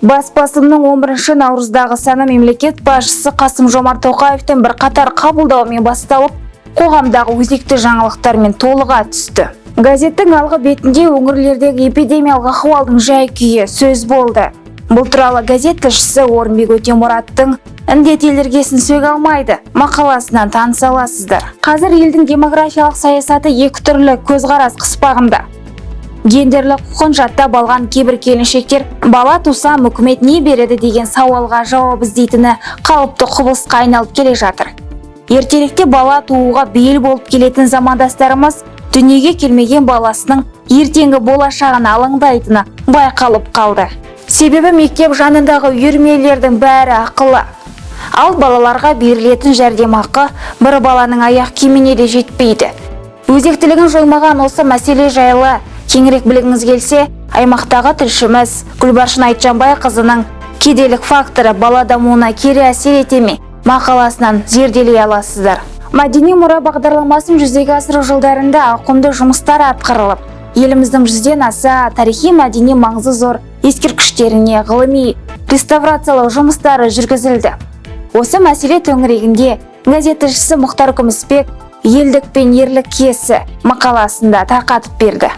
баспасының 11 наурыздағы саны мемлекет басшысы қасым жомарт тоқаевтың бірқатар қабылдауымен басталып қоғамдағы өзекті жаңалықтармен толыға түсті. Газеттің алғы бетінде өңірлердегі эпидемиялық ахуалдың жай-күйі сөз болды. Бұл туралы газет тілшісі орынбек өтемұраттың індет еліргесін сөге алмайды мақаласынан таныса аласыздар. Қазір елдің демографиялық саясаты екі түрлі көзқарас қыспағында. Гендерлік құқын жаттап алған кейбір келіншектер бала тусам үкімет не береді? деген сауалға жауап іздейтіні қалыпты құбылысқа айналып келе жатыр. Ертеректе бала тууға бейіл болып келетін замандастарымыз дүниеге келмеген баласының ертеңгі болашағына алаңдайтыны байқалып қалды. Себебі мектеп жанындағы үйірмелердің бәрі ақылы. Ал балаларға берілетін жәрдемақы бір баланың аяқ киіміне де жетпейді. Өзектілігін жоймаған осы мәселе жайлы кеңірек білгіңіз келсе аймақтағы тілшіміз гүлбаршын айтжанбайқызының кедейлік факторы бала дамуына кері әсер ете ме мақаласынан зерделей аласыздар. Мәдени мұра бағдарламасын жүзеге асыру жылдарында ауқымды жұмыстар атқарылып еліміздің жүзден аса тарихи мәдени маңызы зор ескерткіштеріне ғылыми реставрациялау жұмыстары жүргізілді. Осы мәселе төңірегінде газет мұхтар күмісбек елдік пен ерлік киесі мақаласында тарқатып берді.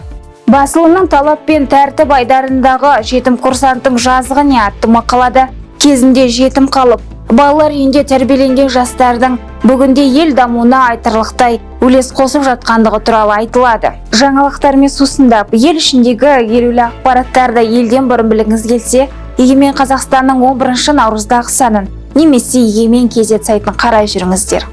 Басылымның талап пен тәртіп айдарындағы жетім курсанттың жазығы не атты мақалада? Кезінде жетім қалып балалар үйінде тәрбиеленген жастардың бүгінде ел дамуына айтарлықтай үлес қосып жатқандығы туралы айтылады. Жаңалықтармен сусындап ел ішіндегі елеулі ақпараттарды елден бұрын білгіңіз келсе егемен қазақстанның 11 наурыздағы санын немесе егемен kz сайтын қарай жүріңіздер.